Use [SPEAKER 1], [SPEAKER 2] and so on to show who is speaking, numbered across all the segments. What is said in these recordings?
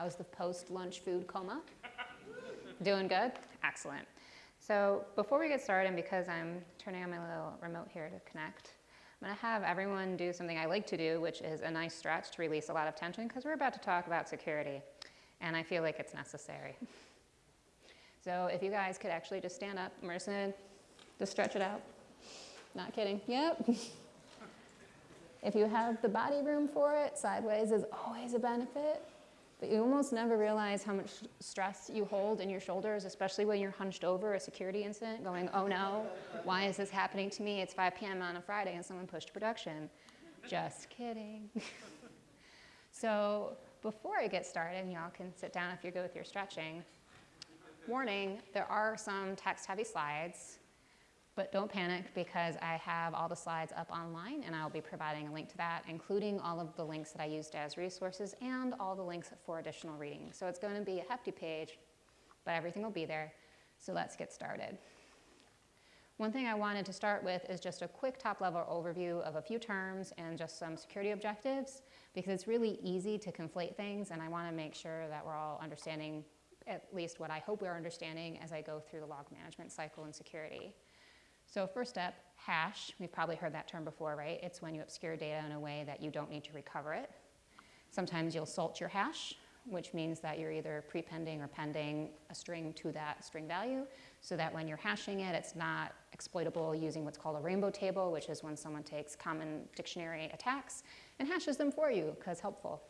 [SPEAKER 1] How's the post-lunch food coma? Doing good? Excellent. So before we get started, and because I'm turning on my little remote here to connect, I'm to have everyone do something I like to do, which is a nice stretch to release a lot of tension, because we're about to talk about security, and I feel like it's necessary. So if you guys could actually just stand up, we're just stretch it out. Not kidding. Yep. if you have the body room for it, sideways is always a benefit. But you almost never realize how much stress you hold in your shoulders, especially when you're hunched over a security incident, going, oh no, why is this happening to me? It's 5 p.m. on a Friday and someone pushed production. Just kidding. so before I get started, and y'all can sit down if you're good with your stretching. Warning, there are some text-heavy slides. But don't panic because I have all the slides up online and I'll be providing a link to that, including all of the links that I used as resources and all the links for additional reading. So it's going to be a hefty page, but everything will be there. So let's get started. One thing I wanted to start with is just a quick top level overview of a few terms and just some security objectives because it's really easy to conflate things and I want to make sure that we're all understanding at least what I hope we're understanding as I go through the log management cycle and security. So first step, hash. We've probably heard that term before, right? It's when you obscure data in a way that you don't need to recover it. Sometimes you'll salt your hash, which means that you're either prepending or pending a string to that string value so that when you're hashing it, it's not exploitable using what's called a rainbow table, which is when someone takes common dictionary attacks and hashes them for you because helpful.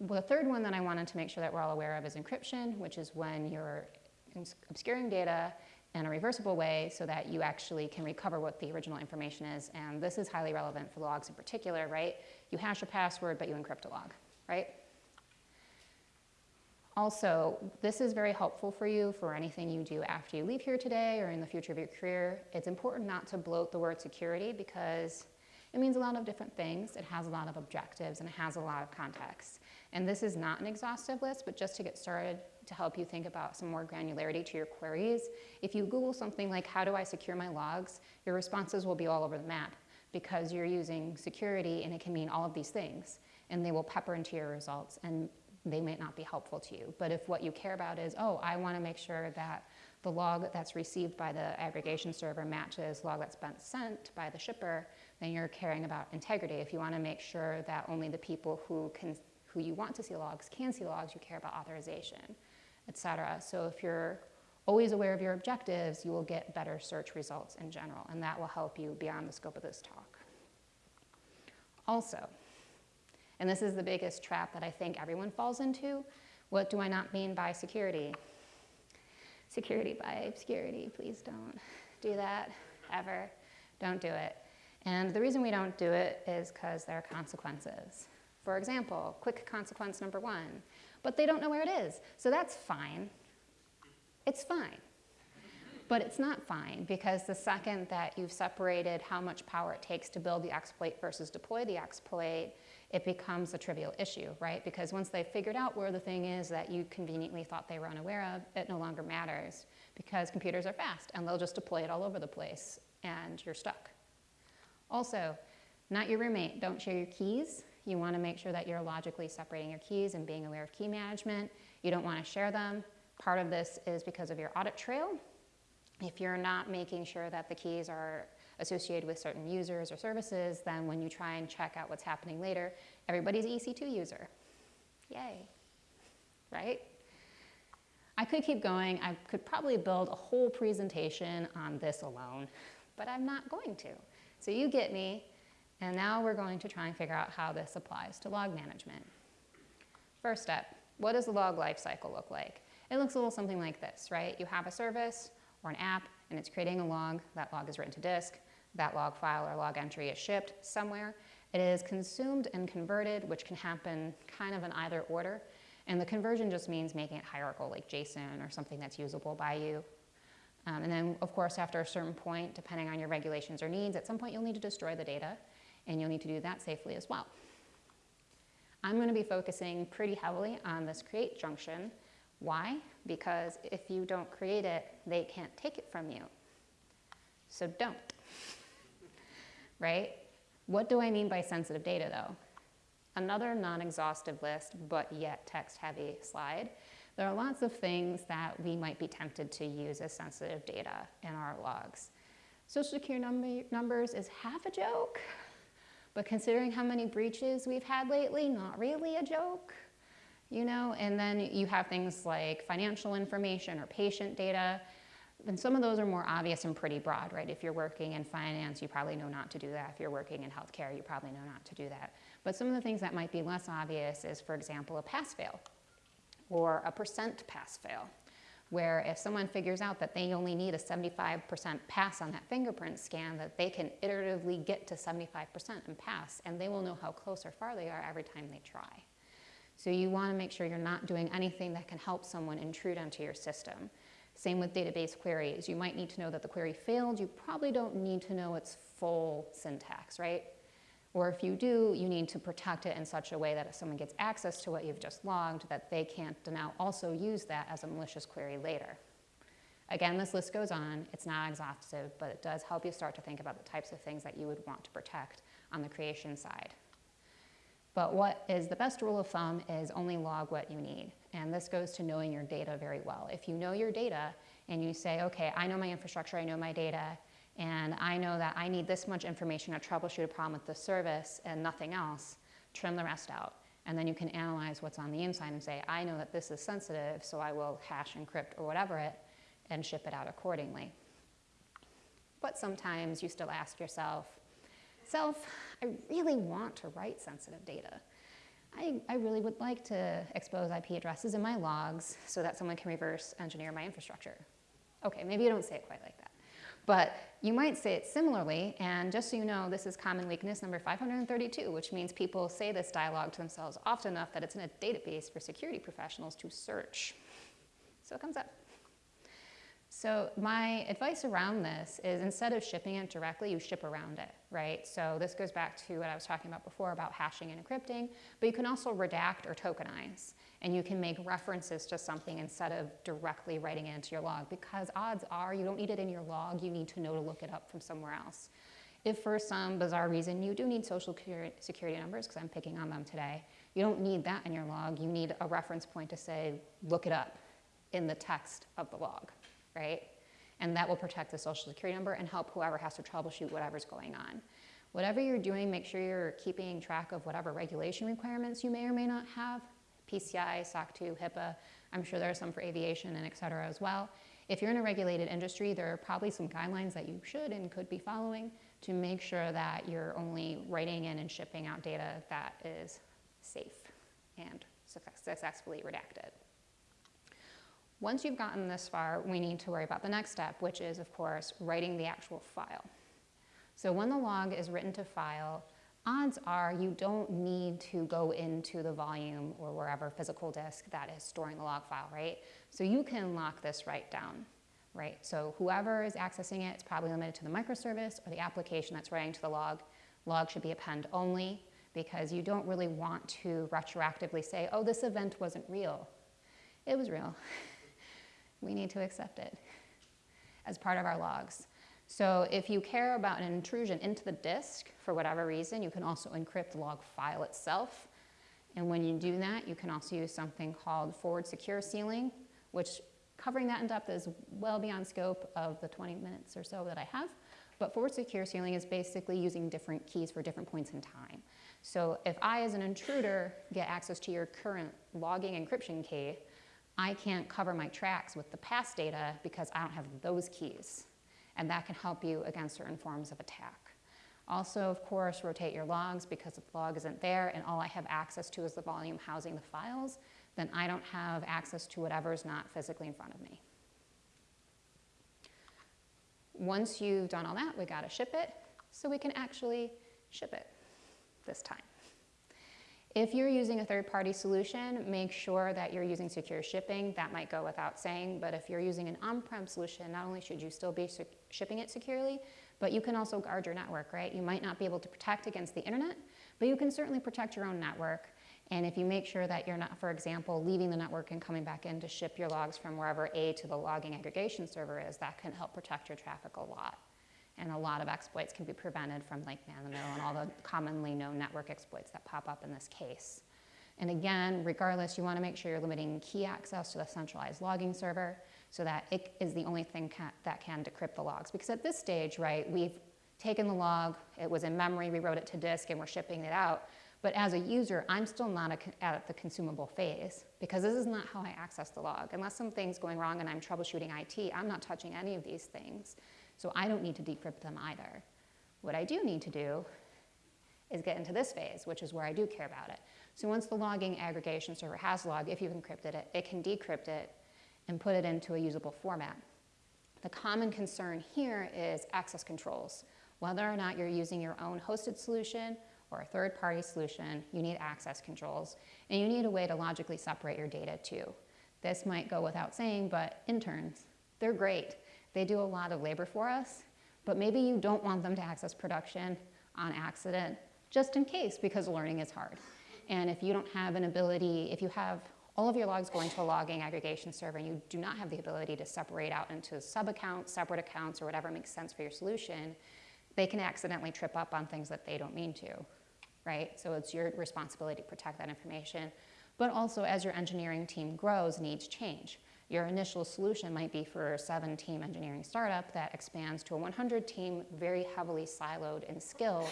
[SPEAKER 1] Well, the third one that I wanted to make sure that we're all aware of is encryption, which is when you're obscuring data in a reversible way so that you actually can recover what the original information is. And this is highly relevant for logs in particular, right? You hash a password, but you encrypt a log, right? Also, this is very helpful for you for anything you do after you leave here today or in the future of your career. It's important not to bloat the word security because it means a lot of different things. It has a lot of objectives and it has a lot of context. And this is not an exhaustive list, but just to get started, to help you think about some more granularity to your queries. If you Google something like, how do I secure my logs, your responses will be all over the map because you're using security and it can mean all of these things. And they will pepper into your results and they might not be helpful to you. But if what you care about is, oh, I want to make sure that the log that's received by the aggregation server matches log that's been sent by the shipper, then you're caring about integrity. If you want to make sure that only the people who can who you want to see logs can see logs, you care about authorization etc. So if you're always aware of your objectives, you will get better search results in general, and that will help you beyond the scope of this talk. Also, and this is the biggest trap that I think everyone falls into, what do I not mean by security? Security by obscurity, please don't do that ever. Don't do it. And the reason we don't do it is because there are consequences. For example, quick consequence number one, but they don't know where it is. So that's fine. It's fine. But it's not fine because the second that you've separated how much power it takes to build the exploit versus deploy the exploit, it becomes a trivial issue, right? Because once they've figured out where the thing is that you conveniently thought they were unaware of, it no longer matters because computers are fast and they'll just deploy it all over the place and you're stuck. Also, not your roommate, don't share your keys. You want to make sure that you're logically separating your keys and being aware of key management. You don't want to share them. Part of this is because of your audit trail. If you're not making sure that the keys are associated with certain users or services, then when you try and check out what's happening later, everybody's EC2 user. Yay, right? I could keep going. I could probably build a whole presentation on this alone, but I'm not going to. So you get me. And now we're going to try and figure out how this applies to log management. First step, what does the log lifecycle look like? It looks a little something like this, right? You have a service or an app and it's creating a log. That log is written to disk. That log file or log entry is shipped somewhere. It is consumed and converted, which can happen kind of in either order. And the conversion just means making it hierarchical, like JSON or something that's usable by you. Um, and then, of course, after a certain point, depending on your regulations or needs, at some point you'll need to destroy the data and you'll need to do that safely as well. I'm going to be focusing pretty heavily on this create junction. Why? Because if you don't create it, they can't take it from you. So don't. right? What do I mean by sensitive data though? another non-exhaustive list, but yet text-heavy slide. There are lots of things that we might be tempted to use as sensitive data in our logs. Social security number, numbers is half a joke, but considering how many breaches we've had lately, not really a joke. You know, and then you have things like financial information or patient data. And some of those are more obvious and pretty broad, right? If you're working in finance, you probably know not to do that. If you're working in healthcare, you probably know not to do that. But some of the things that might be less obvious is, for example, a pass-fail or a percent pass-fail, where if someone figures out that they only need a 75% pass on that fingerprint scan, that they can iteratively get to 75% and pass, and they will know how close or far they are every time they try. So you want to make sure you're not doing anything that can help someone intrude onto your system. Same with database queries. You might need to know that the query failed. You probably don't need to know its full syntax, right? Or if you do, you need to protect it in such a way that if someone gets access to what you've just logged, that they can't now also use that as a malicious query later. Again, this list goes on. It's not exhaustive, but it does help you start to think about the types of things that you would want to protect on the creation side. But what is the best rule of thumb is only log what you need. And this goes to knowing your data very well. If you know your data and you say, okay, I know my infrastructure, I know my data, and I know that I need this much information to troubleshoot a problem with the service and nothing else, trim the rest out. And then you can analyze what's on the inside and say, I know that this is sensitive, so I will hash, encrypt, or whatever it, and ship it out accordingly. But sometimes you still ask yourself, self, I really want to write sensitive data. I, I, really would like to expose IP addresses in my logs so that someone can reverse engineer my infrastructure. Okay, maybe you don't say it quite like that. But you might say it similarly, and just so you know, this is common weakness number 532, which means people say this dialogue to themselves often enough that it's in a database for security professionals to search. So it comes up. So my advice around this is instead of shipping it directly, you ship around it, right? So this goes back to what I was talking about before about hashing and encrypting, but you can also redact or tokenize and you can make references to something instead of directly writing it into your log because odds are you don't need it in your log, you need to know to look it up from somewhere else. If for some bizarre reason you do need social security numbers, because I'm picking on them today, you don't need that in your log, you need a reference point to say, look it up in the text of the log right? And that will protect the social security number and help whoever has to troubleshoot whatever's going on. Whatever you're doing, make sure you're keeping track of whatever regulation requirements you may or may not have, PCI, SOC 2, HIPAA, I'm sure there are some for aviation and et cetera as well. If you're in a regulated industry, there are probably some guidelines that you should and could be following to make sure that you're only writing in and shipping out data that is safe and successfully redacted. Once you've gotten this far, we need to worry about the next step, which is, of course, writing the actual file. So when the log is written to file, odds are you don't need to go into the volume or wherever physical disk that is storing the log file, right? So you can lock this right down, right? So whoever is accessing it, it's probably limited to the microservice or the application that's writing to the log. Log should be append only because you don't really want to retroactively say, oh, this event wasn't real. It was real. we need to accept it as part of our logs. So if you care about an intrusion into the disk for whatever reason, you can also encrypt the log file itself. And when you do that, you can also use something called forward secure sealing, which covering that in depth is well beyond scope of the 20 minutes or so that I have. But forward secure sealing is basically using different keys for different points in time. So if I, as an intruder, get access to your current logging encryption key, I can't cover my tracks with the past data because I don't have those keys. And that can help you against certain forms of attack. Also, of course, rotate your logs because if the log isn't there and all I have access to is the volume housing the files, then I don't have access to whatever's not physically in front of me. Once you've done all that, we gotta ship it so we can actually ship it this time. If you're using a third-party solution, make sure that you're using secure shipping. That might go without saying, but if you're using an on-prem solution, not only should you still be shipping it securely, but you can also guard your network, right? You might not be able to protect against the internet, but you can certainly protect your own network. And if you make sure that you're not, for example, leaving the network and coming back in to ship your logs from wherever A to the logging aggregation server is, that can help protect your traffic a lot. And a lot of exploits can be prevented from like man-in-the-middle and all the commonly known network exploits that pop up in this case. And again, regardless, you want to make sure you're limiting key access to the centralized logging server so that it is the only thing that can decrypt the logs. Because at this stage, right, we've taken the log, it was in memory, we wrote it to disk, and we're shipping it out. But as a user, I'm still not at the consumable phase because this is not how I access the log. Unless something's going wrong and I'm troubleshooting IT, I'm not touching any of these things. So I don't need to decrypt them either. What I do need to do is get into this phase, which is where I do care about it. So once the logging aggregation server has log, if you've encrypted it, it can decrypt it and put it into a usable format. The common concern here is access controls. Whether or not you're using your own hosted solution or a third-party solution, you need access controls, and you need a way to logically separate your data too. This might go without saying, but interns, they're great. They do a lot of labor for us, but maybe you don't want them to access production on accident, just in case, because learning is hard. And if you don't have an ability, if you have all of your logs going to a logging aggregation server and you do not have the ability to separate out into sub-accounts, separate accounts, or whatever makes sense for your solution, they can accidentally trip up on things that they don't mean to right? So it's your responsibility to protect that information. But also as your engineering team grows, needs change. Your initial solution might be for a seven team engineering startup that expands to a 100 team, very heavily siloed in skill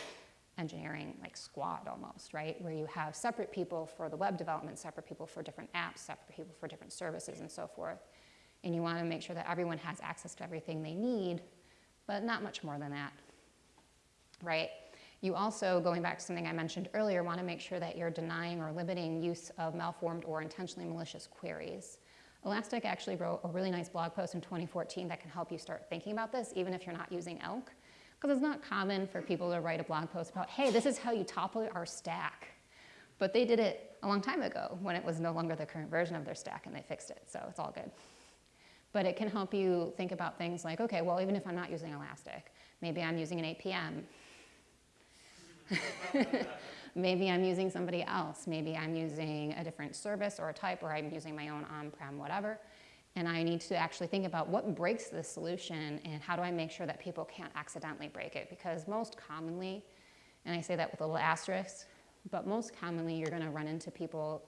[SPEAKER 1] engineering, like squad almost, right? Where you have separate people for the web development, separate people for different apps, separate people for different services and so forth. And you want to make sure that everyone has access to everything they need, but not much more than that, right? You also, going back to something I mentioned earlier, want to make sure that you're denying or limiting use of malformed or intentionally malicious queries. Elastic actually wrote a really nice blog post in 2014 that can help you start thinking about this, even if you're not using ELK. Because it's not common for people to write a blog post about, hey, this is how you topple our stack. But they did it a long time ago when it was no longer the current version of their stack and they fixed it, so it's all good. But it can help you think about things like, okay, well, even if I'm not using Elastic, maybe I'm using an APM, Maybe I'm using somebody else. Maybe I'm using a different service or a type, or I'm using my own on-prem whatever. And I need to actually think about what breaks the solution and how do I make sure that people can't accidentally break it? Because most commonly, and I say that with a little asterisk, but most commonly you're going to run into people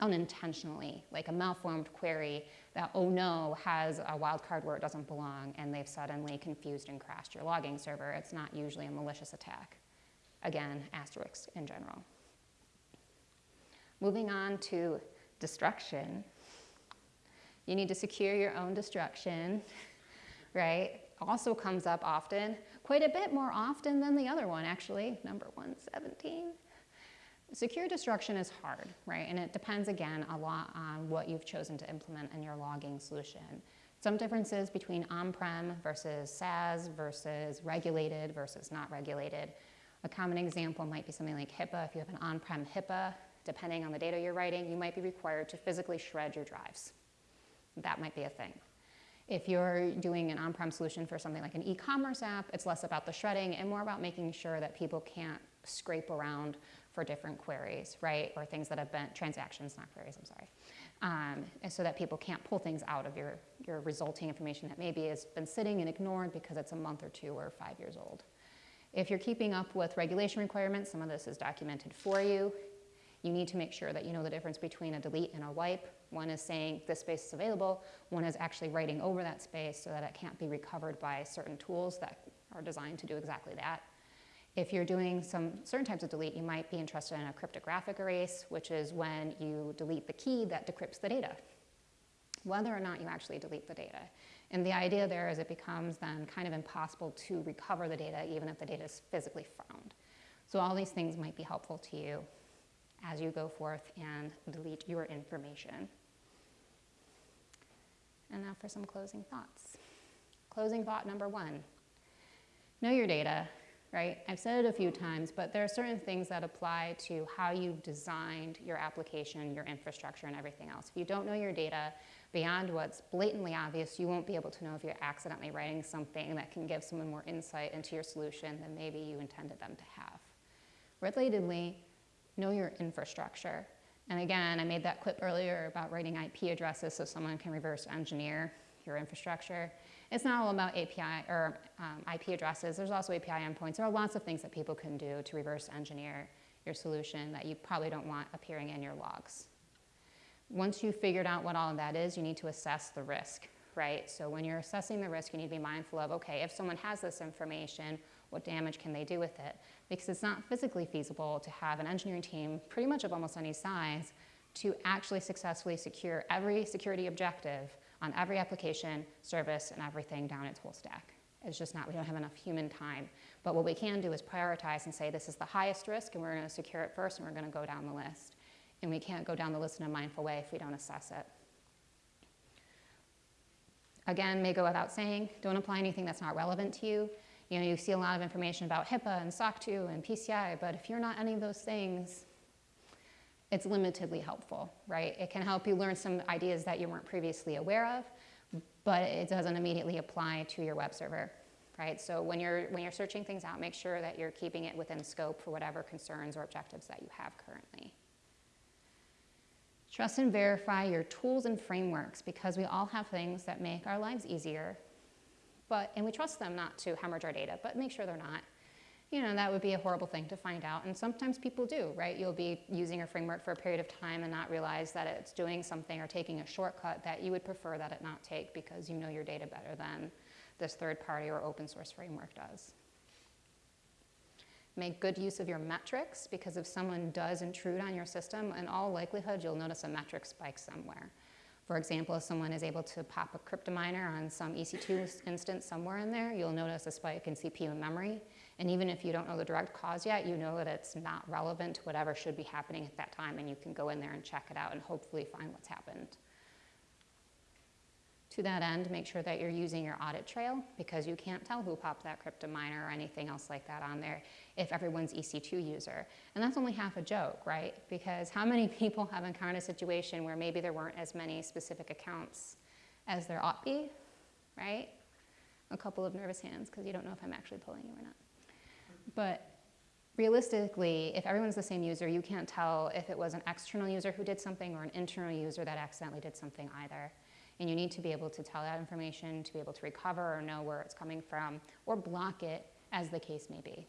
[SPEAKER 1] unintentionally, like a malformed query that, oh no, has a wildcard where it doesn't belong, and they've suddenly confused and crashed your logging server. It's not usually a malicious attack. Again, asterisks in general. Moving on to destruction. You need to secure your own destruction, right? Also comes up often, quite a bit more often than the other one actually, number 117. Secure destruction is hard, right? And it depends again a lot on what you've chosen to implement in your logging solution. Some differences between on-prem versus SaaS versus regulated versus not regulated. A common example might be something like HIPAA. If you have an on-prem HIPAA, depending on the data you're writing, you might be required to physically shred your drives. That might be a thing. If you're doing an on-prem solution for something like an e-commerce app, it's less about the shredding and more about making sure that people can't scrape around for different queries, right? Or things that have been, transactions, not queries, I'm sorry. Um, so that people can't pull things out of your, your resulting information that maybe has been sitting and ignored because it's a month or two or five years old. If you're keeping up with regulation requirements, some of this is documented for you. You need to make sure that you know the difference between a delete and a wipe. One is saying this space is available. One is actually writing over that space so that it can't be recovered by certain tools that are designed to do exactly that. If you're doing some certain types of delete, you might be interested in a cryptographic erase, which is when you delete the key that decrypts the data, whether or not you actually delete the data. And the idea there is it becomes then kind of impossible to recover the data even if the data is physically found. So all these things might be helpful to you as you go forth and delete your information. And now for some closing thoughts. Closing thought number one, know your data, right? I've said it a few times, but there are certain things that apply to how you've designed your application, your infrastructure, and everything else. If you don't know your data, beyond what's blatantly obvious, you won't be able to know if you're accidentally writing something that can give someone more insight into your solution than maybe you intended them to have. Relatedly, know your infrastructure. And again, I made that clip earlier about writing IP addresses so someone can reverse engineer your infrastructure. It's not all about API or um, IP addresses. There's also API endpoints. There are lots of things that people can do to reverse engineer your solution that you probably don't want appearing in your logs. Once you've figured out what all of that is, you need to assess the risk, right? So when you're assessing the risk, you need to be mindful of, okay, if someone has this information, what damage can they do with it? Because it's not physically feasible to have an engineering team, pretty much of almost any size, to actually successfully secure every security objective on every application, service, and everything down its whole stack. It's just not, we don't have enough human time. But what we can do is prioritize and say this is the highest risk and we're going to secure it first and we're going to go down the list. And we can't go down the list in a mindful way if we don't assess it. Again, may go without saying, don't apply anything that's not relevant to you. You know, you see a lot of information about HIPAA and SOC 2 and PCI, but if you're not any of those things, it's limitedly helpful, right? It can help you learn some ideas that you weren't previously aware of, but it doesn't immediately apply to your web server, right? So when you're, when you're searching things out, make sure that you're keeping it within scope for whatever concerns or objectives that you have currently. Trust and verify your tools and frameworks because we all have things that make our lives easier, but, and we trust them not to hemorrhage our data, but make sure they're not you know, that would be a horrible thing to find out. And sometimes people do, right? You'll be using a framework for a period of time and not realize that it's doing something or taking a shortcut that you would prefer that it not take because you know your data better than this third party or open source framework does. Make good use of your metrics because if someone does intrude on your system, in all likelihood, you'll notice a metric spike somewhere. For example, if someone is able to pop a cryptominer on some EC2 instance somewhere in there, you'll notice a spike in CPU and memory. And even if you don't know the direct cause yet, you know that it's not relevant to whatever should be happening at that time, and you can go in there and check it out and hopefully find what's happened. To that end, make sure that you're using your audit trail because you can't tell who popped that crypto miner or anything else like that on there if everyone's EC2 user. And that's only half a joke, right? Because how many people have encountered a situation where maybe there weren't as many specific accounts as there ought be, right? A couple of nervous hands because you don't know if I'm actually pulling you or not. But realistically, if everyone's the same user, you can't tell if it was an external user who did something or an internal user that accidentally did something either. And you need to be able to tell that information, to be able to recover or know where it's coming from, or block it as the case may be.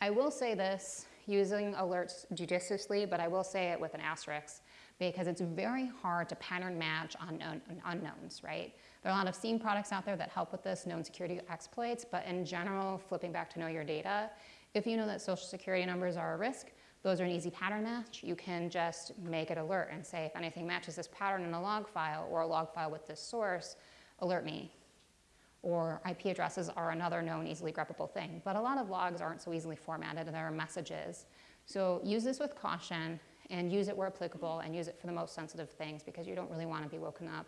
[SPEAKER 1] I will say this, using alerts judiciously, but I will say it with an asterisk because it's very hard to pattern match on unknowns, right? There are a lot of SIEM products out there that help with this, known security exploits, but in general, flipping back to know your data, if you know that social security numbers are a risk, those are an easy pattern match. You can just make it alert and say, if anything matches this pattern in a log file or a log file with this source, alert me. Or IP addresses are another known easily greppable thing. But a lot of logs aren't so easily formatted, and there are messages. So use this with caution and use it where applicable and use it for the most sensitive things because you don't really want to be woken up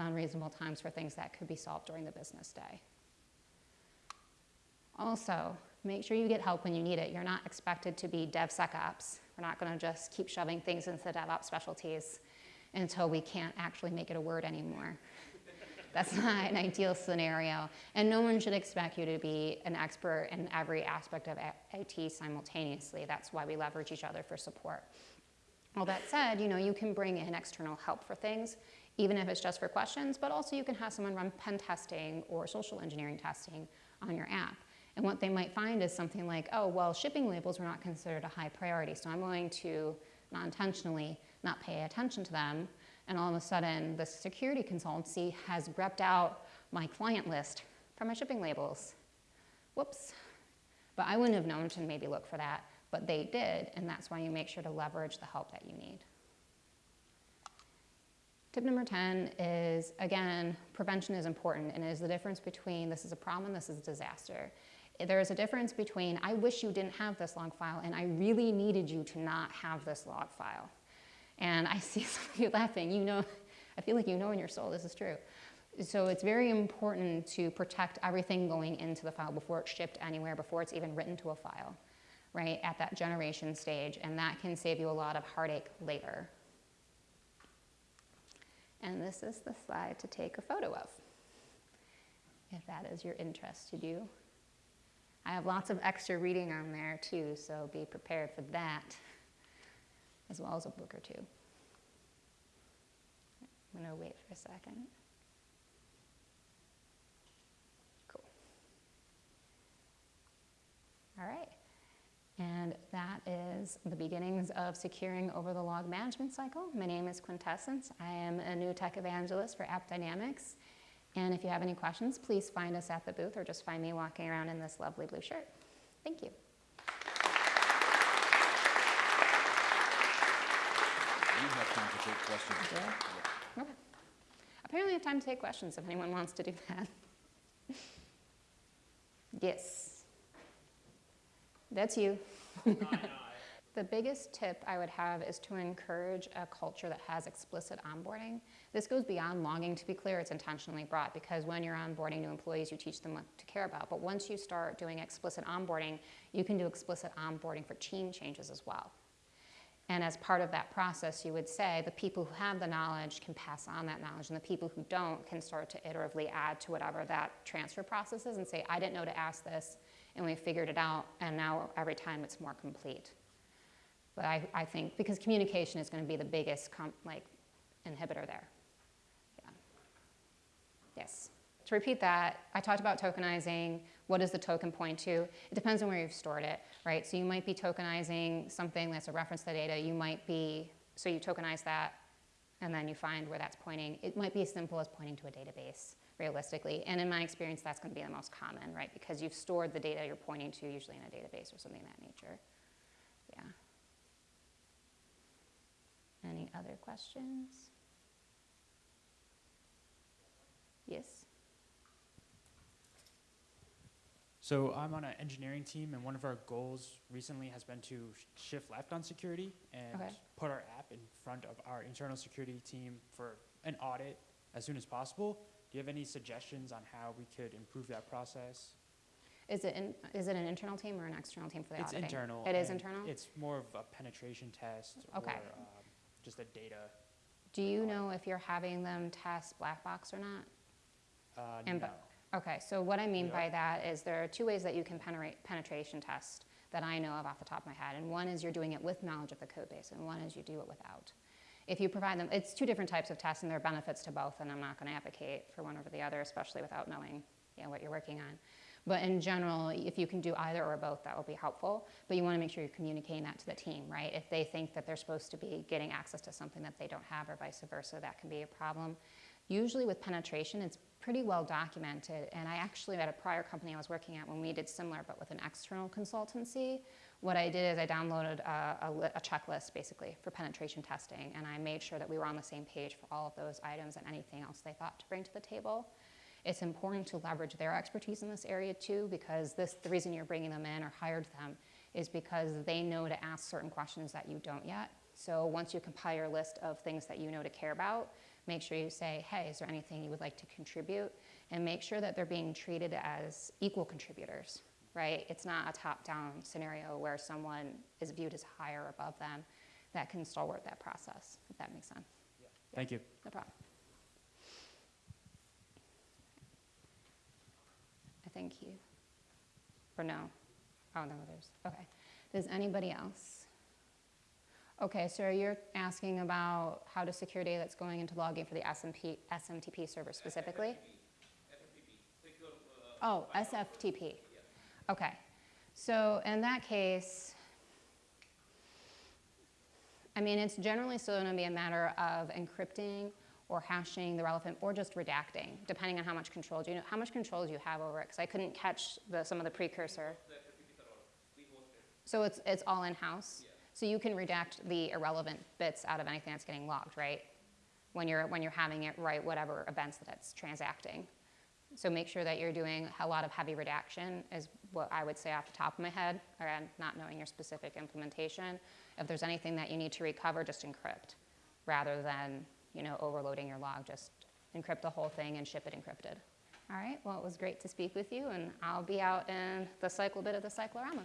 [SPEAKER 1] unreasonable times for things that could be solved during the business day. Also, make sure you get help when you need it. You're not expected to be DevSecOps. We're not going to just keep shoving things into DevOps specialties until we can't actually make it a word anymore. That's not an ideal scenario. And no one should expect you to be an expert in every aspect of IT simultaneously. That's why we leverage each other for support. All that said, you know, you can bring in external help for things, even if it's just for questions, but also you can have someone run pen testing or social engineering testing on your app. And what they might find is something like, oh, well, shipping labels were not considered a high priority, so I'm going to not intentionally not pay attention to them. And all of a sudden, the security consultancy has repped out my client list from my shipping labels. Whoops. But I wouldn't have known to maybe look for that but they did, and that's why you make sure to leverage the help that you need. Tip number 10 is, again, prevention is important, and is the difference between this is a problem, and this is a disaster. There is a difference between, I wish you didn't have this log file, and I really needed you to not have this log file. And I see some of you laughing, you know, I feel like you know in your soul this is true. So it's very important to protect everything going into the file before it's shipped anywhere, before it's even written to a file right, at that generation stage, and that can save you a lot of heartache later. And this is the slide to take a photo of, if that is your interest to do. I have lots of extra reading on there too, so be prepared for that, as well as a book or two. I'm gonna wait for a second. Cool. All right. And that is the beginnings of securing over the log management cycle. My name is Quintessence. I am a new tech evangelist for AppDynamics. And if you have any questions, please find us at the booth or just find me walking around in this lovely blue shirt. Thank you.
[SPEAKER 2] You have time to take questions.
[SPEAKER 1] I? Okay. Apparently I have time to take questions if anyone wants to do that. yes. That's you. The biggest tip I would have is to encourage a culture that has explicit onboarding. This goes beyond logging to be clear, it's intentionally brought because when you're onboarding new employees, you teach them what to care about. But once you start doing explicit onboarding, you can do explicit onboarding for team changes as well. And as part of that process, you would say the people who have the knowledge can pass on that knowledge, and the people who don't can start to iteratively add to whatever that transfer process is and say, I didn't know to ask this, and we figured it out, and now every time it's more complete. But I, I think because communication is going to be the biggest like inhibitor there. Yeah. Yes. To repeat that, I talked about tokenizing. What does the token point to? It depends on where you've stored it, right? So you might be tokenizing something that's a reference to the data. You might be, so you tokenize that, and then you find where that's pointing. It might be as simple as pointing to a database, realistically. And in my experience, that's going to be the most common, right? Because you've stored the data you're pointing to, usually in a database or something of that nature. Yeah. Any other questions? Yes?
[SPEAKER 3] So I'm on an engineering team, and one of our goals recently has been to sh- shift left on security and
[SPEAKER 1] Okay.
[SPEAKER 3] put our app in front of our internal security team for an audit as soon as possible. Do you have any suggestions on how we could improve that process?
[SPEAKER 1] Is it, in, is it an internal team or an external team for the
[SPEAKER 3] it's
[SPEAKER 1] auditing?
[SPEAKER 3] internal.
[SPEAKER 1] It is
[SPEAKER 3] and
[SPEAKER 1] internal?
[SPEAKER 3] It's more of a penetration test
[SPEAKER 1] Okay.
[SPEAKER 3] or um, just a data.
[SPEAKER 1] Do you know if you're having them test black box or not?
[SPEAKER 3] Uh,
[SPEAKER 1] And
[SPEAKER 3] no.
[SPEAKER 1] bu- Okay, so what I mean by that is there are two ways that you can penetrate, penetration test that I know of off the top of my head. And one is you're doing it with knowledge of the code base, and one is you do it without. If you provide them, it's two different types of tests, and there are benefits to both, and I'm not to advocate for one over the other, especially without knowing you know, what you're working on. But in general, if you can do either or both, that will be helpful. But you want to make sure you're communicating that to the team, right? If they think that they're supposed to be getting access to something that they don't have, or vice versa, that can be a problem. Usually with penetration, it's pretty well documented. And I actually, at a prior company I was working at, when we did similar, but with an external consultancy, what I did is I downloaded a, a, a checklist basically for penetration testing, and I made sure that we were on the same page for all of those items and anything else they thought to bring to the table. It's important to leverage their expertise in this area too, because this, the reason you're bringing them in or hired them is because they know to ask certain questions that you don't yet. So once you compile your list of things that you know to care about, make sure you say, hey, is there anything you would like to contribute? And make sure that they're being treated as equal contributors, right? It's not a top-down scenario where someone is viewed as higher above them. That can stalwart that process, if that makes sense.
[SPEAKER 3] Thank you.
[SPEAKER 1] No problem. I think you, or no? Oh, no, there's, okay. Does anybody else? Okay, so you're asking about how to secure data that's going into logging for the SMP, SMTP server specifically? Oh, SFTP. Okay. So in that case, I mean, it's generally still going to be a matter of encrypting or hashing the relevant, or just redacting, depending on how much control do you know, how much control do you have over it? Because I couldn't catch the, some of the precursor. So it's it's all in house. So you can redact the irrelevant bits out of anything that's getting logged, right? When you're when you're having it write whatever events that it's transacting. So make sure that you're doing a lot of heavy redaction is what I would say off the top of my head, or not knowing your specific implementation. If there's anything that you need to recover, just encrypt, rather than you know overloading your log. Just encrypt the whole thing and ship it encrypted. All right. Well, it was great to speak with you, and I'll be out in the cycle bit of the cyclorama.